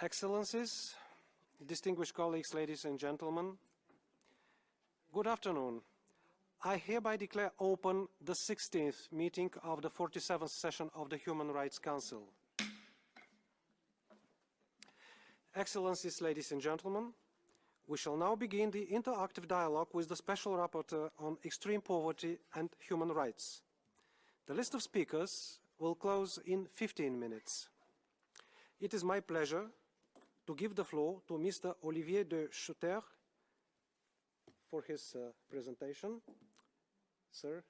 Excellencies, distinguished colleagues, ladies and gentlemen, good afternoon. I hereby declare open the 16th meeting of the 47th session of the Human Rights Council. Excellencies, ladies and gentlemen, we shall now begin the interactive dialogue with the Special Rapporteur on Extreme Poverty and Human Rights. The list of speakers will close in 15 minutes. It is my pleasure to give the floor to Mr. Olivier de Schutter for his uh, presentation. Sir.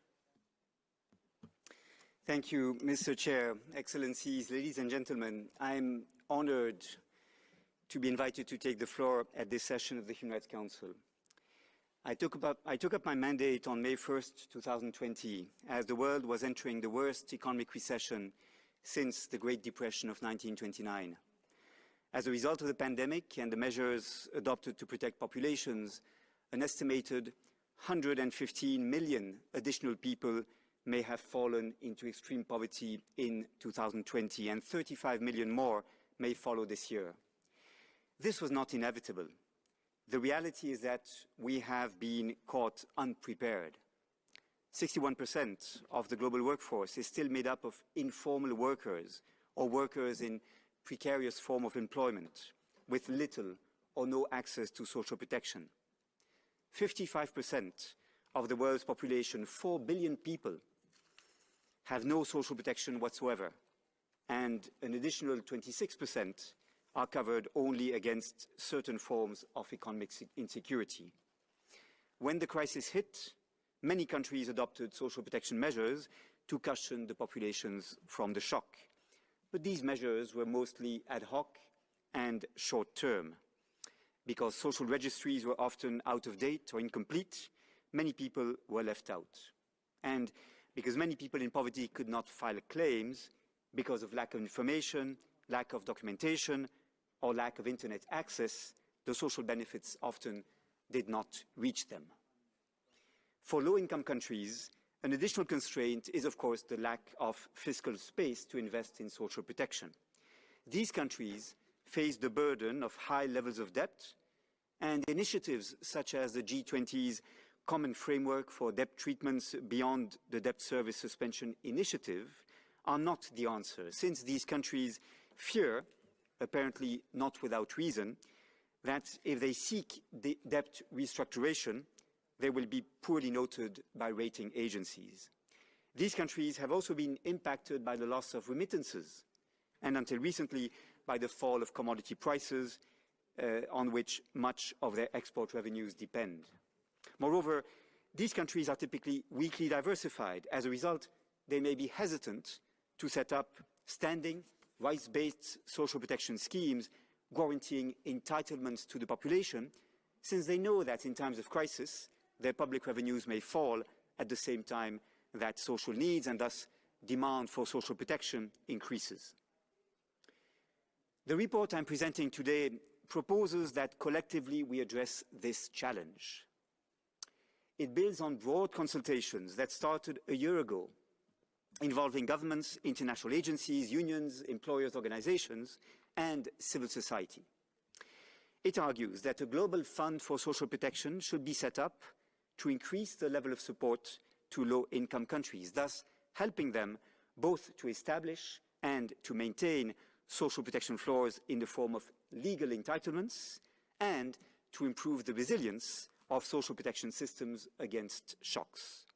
Thank you, Mr. Chair, Excellencies, ladies and gentlemen. I'm honored to be invited to take the floor at this session of the Human Rights Council. I took, up, I took up my mandate on May 1st, 2020, as the world was entering the worst economic recession since the Great Depression of 1929. As a result of the pandemic and the measures adopted to protect populations, an estimated 115 million additional people may have fallen into extreme poverty in 2020, and 35 million more may follow this year. This was not inevitable. The reality is that we have been caught unprepared. 61% of the global workforce is still made up of informal workers or workers in precarious form of employment with little or no access to social protection. 55% of the world's population, 4 billion people, have no social protection whatsoever, and an additional 26% are covered only against certain forms of economic insecurity. When the crisis hit, many countries adopted social protection measures to cushion the populations from the shock. But these measures were mostly ad hoc and short-term. Because social registries were often out of date or incomplete, many people were left out. And because many people in poverty could not file claims because of lack of information, lack of documentation, or lack of internet access, the social benefits often did not reach them. For low-income countries, an additional constraint is, of course, the lack of fiscal space to invest in social protection. These countries face the burden of high levels of debt, and initiatives such as the G20's Common Framework for Debt Treatments Beyond the Debt Service Suspension Initiative are not the answer, since these countries fear, apparently not without reason, that if they seek debt restructuration, they will be poorly noted by rating agencies. These countries have also been impacted by the loss of remittances and until recently by the fall of commodity prices uh, on which much of their export revenues depend. Moreover, these countries are typically weakly diversified. As a result, they may be hesitant to set up standing, rights-based social protection schemes guaranteeing entitlements to the population, since they know that in times of crisis, their public revenues may fall at the same time that social needs and thus demand for social protection increases. The report I'm presenting today proposes that collectively we address this challenge. It builds on broad consultations that started a year ago involving governments, international agencies, unions, employers' organizations, and civil society. It argues that a global fund for social protection should be set up to increase the level of support to low-income countries, thus helping them both to establish and to maintain social protection floors in the form of legal entitlements and to improve the resilience of social protection systems against shocks.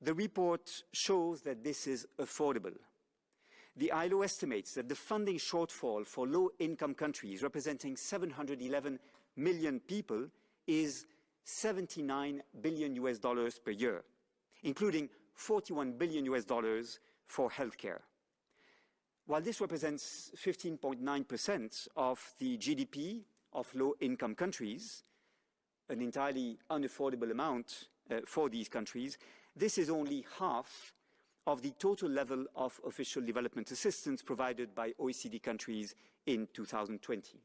The report shows that this is affordable. The ILO estimates that the funding shortfall for low-income countries, representing 711 million people, is 79 billion US dollars per year, including 41 billion US dollars for healthcare. While this represents 15.9% of the GDP of low-income countries, an entirely unaffordable amount uh, for these countries, this is only half of the total level of official development assistance provided by OECD countries in 2020.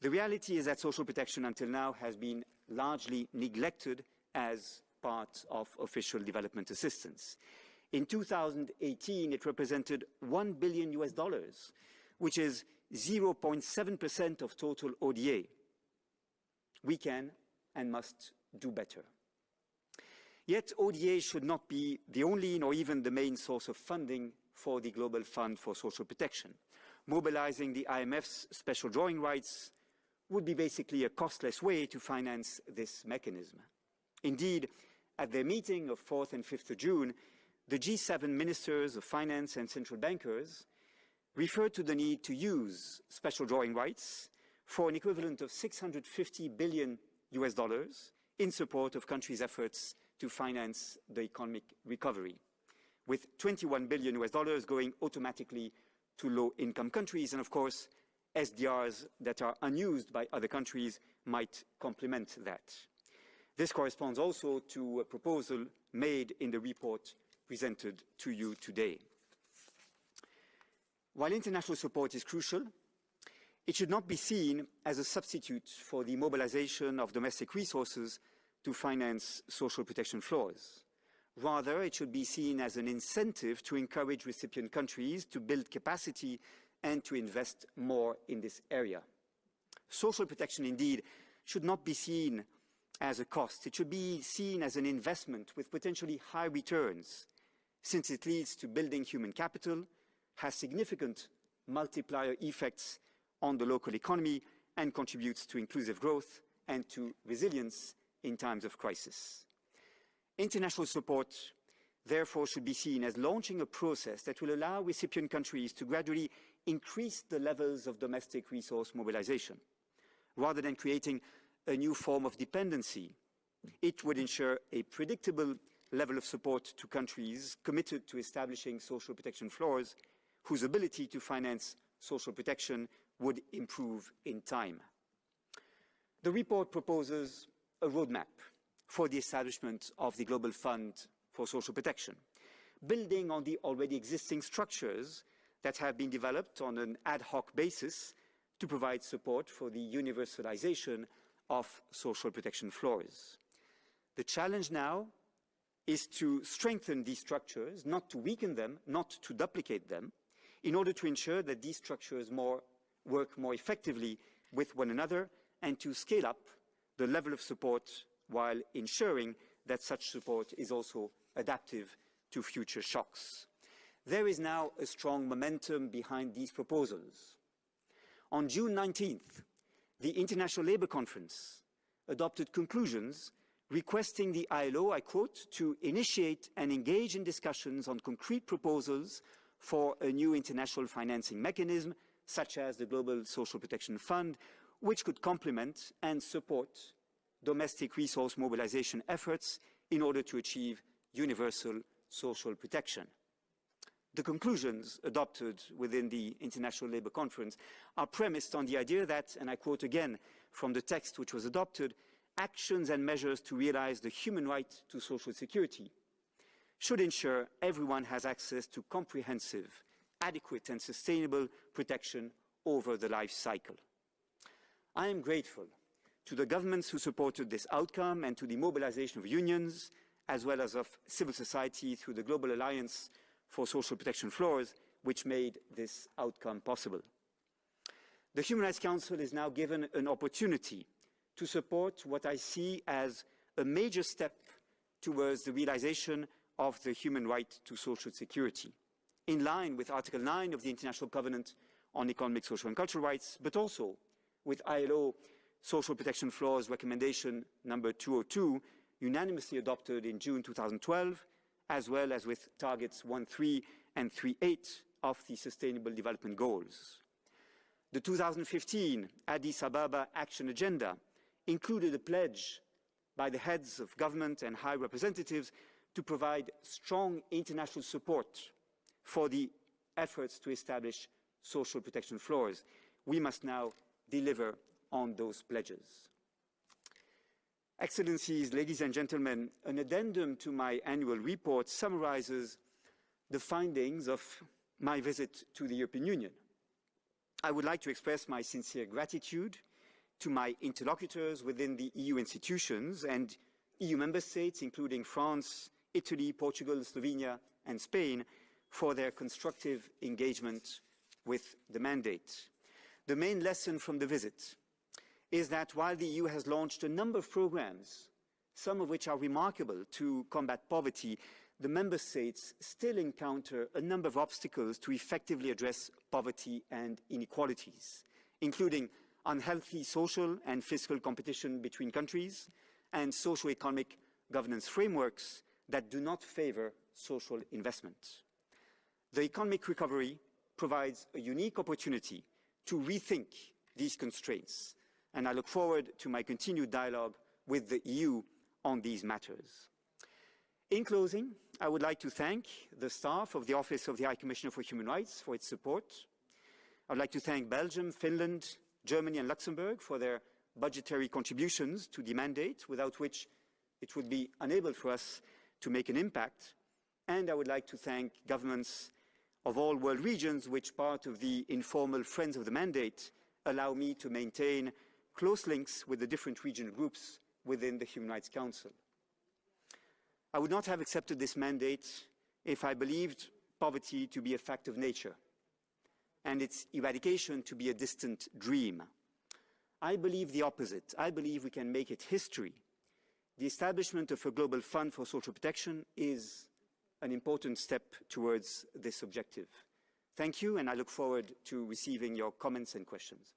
The reality is that social protection until now has been largely neglected as part of official development assistance. In 2018, it represented 1 billion US dollars, which is 0.7% of total ODA. We can and must do better. Yet ODA should not be the only nor even the main source of funding for the Global Fund for Social Protection. Mobilizing the IMF's special drawing rights would be basically a costless way to finance this mechanism. Indeed, at their meeting of 4th and 5th of June, the G7 ministers of finance and central bankers referred to the need to use special drawing rights for an equivalent of 650 billion US dollars in support of countries' efforts to finance the economic recovery, with 21 billion US dollars going automatically to low-income countries, and of course, SDRs that are unused by other countries might complement that. This corresponds also to a proposal made in the report presented to you today. While international support is crucial, it should not be seen as a substitute for the mobilization of domestic resources to finance social protection floors. Rather, it should be seen as an incentive to encourage recipient countries to build capacity and to invest more in this area. Social protection, indeed, should not be seen as a cost. It should be seen as an investment with potentially high returns, since it leads to building human capital, has significant multiplier effects on the local economy, and contributes to inclusive growth and to resilience in times of crisis. International support, therefore, should be seen as launching a process that will allow recipient countries to gradually increase the levels of domestic resource mobilization. Rather than creating a new form of dependency, it would ensure a predictable level of support to countries committed to establishing social protection floors whose ability to finance social protection would improve in time. The report proposes a roadmap for the establishment of the Global Fund for Social Protection, building on the already existing structures that have been developed on an ad hoc basis to provide support for the universalization of social protection floors. The challenge now is to strengthen these structures, not to weaken them, not to duplicate them, in order to ensure that these structures more, work more effectively with one another and to scale up the level of support while ensuring that such support is also adaptive to future shocks. There is now a strong momentum behind these proposals. On June 19th, the International Labour Conference adopted conclusions requesting the ILO, I quote, to initiate and engage in discussions on concrete proposals for a new international financing mechanism, such as the Global Social Protection Fund, which could complement and support domestic resource mobilization efforts in order to achieve universal social protection. The conclusions adopted within the International Labour Conference are premised on the idea that, and I quote again from the text which was adopted, actions and measures to realize the human right to social security should ensure everyone has access to comprehensive, adequate and sustainable protection over the life cycle. I am grateful to the governments who supported this outcome and to the mobilization of unions, as well as of civil society through the Global Alliance for social protection floors, which made this outcome possible. The Human Rights Council is now given an opportunity to support what I see as a major step towards the realization of the human right to social security, in line with Article 9 of the International Covenant on Economic, Social and Cultural Rights, but also with ILO Social Protection Floors Recommendation number 202, unanimously adopted in June 2012, as well as with targets 1.3 and 3.8 of the Sustainable Development Goals. The 2015 Addis Ababa Action Agenda included a pledge by the heads of government and high representatives to provide strong international support for the efforts to establish social protection floors. We must now deliver on those pledges. Excellencies, ladies and gentlemen, an addendum to my annual report summarizes the findings of my visit to the European Union. I would like to express my sincere gratitude to my interlocutors within the EU institutions and EU member states, including France, Italy, Portugal, Slovenia, and Spain, for their constructive engagement with the mandate. the main lesson from the visit is that while the EU has launched a number of programs, some of which are remarkable to combat poverty, the member states still encounter a number of obstacles to effectively address poverty and inequalities, including unhealthy social and fiscal competition between countries and socio-economic governance frameworks that do not favor social investment. The economic recovery provides a unique opportunity to rethink these constraints, and I look forward to my continued dialogue with the EU on these matters. In closing, I would like to thank the staff of the Office of the High Commissioner for Human Rights for its support. I would like to thank Belgium, Finland, Germany and Luxembourg for their budgetary contributions to the mandate, without which it would be unable for us to make an impact. And I would like to thank governments of all world regions, which part of the informal Friends of the Mandate allow me to maintain close links with the different regional groups within the Human Rights Council. I would not have accepted this mandate if I believed poverty to be a fact of nature and its eradication to be a distant dream. I believe the opposite. I believe we can make it history. The establishment of a global fund for social protection is an important step towards this objective. Thank you, and I look forward to receiving your comments and questions.